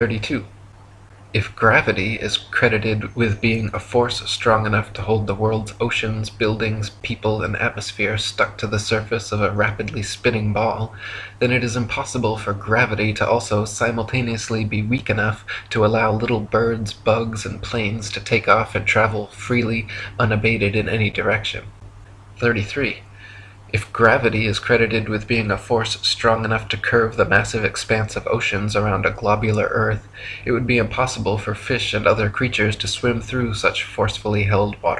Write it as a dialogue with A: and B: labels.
A: 32. If gravity is credited with being a force strong enough to hold the world's oceans, buildings, people, and atmosphere stuck to the surface of a rapidly spinning ball, then it is impossible for gravity to also simultaneously be weak enough to allow little birds, bugs, and planes to take off and travel freely, unabated in any direction. 33. If gravity is credited with being a force strong enough to curve the massive expanse of oceans around a globular earth, it would be impossible for fish and other creatures to swim through such forcefully held water.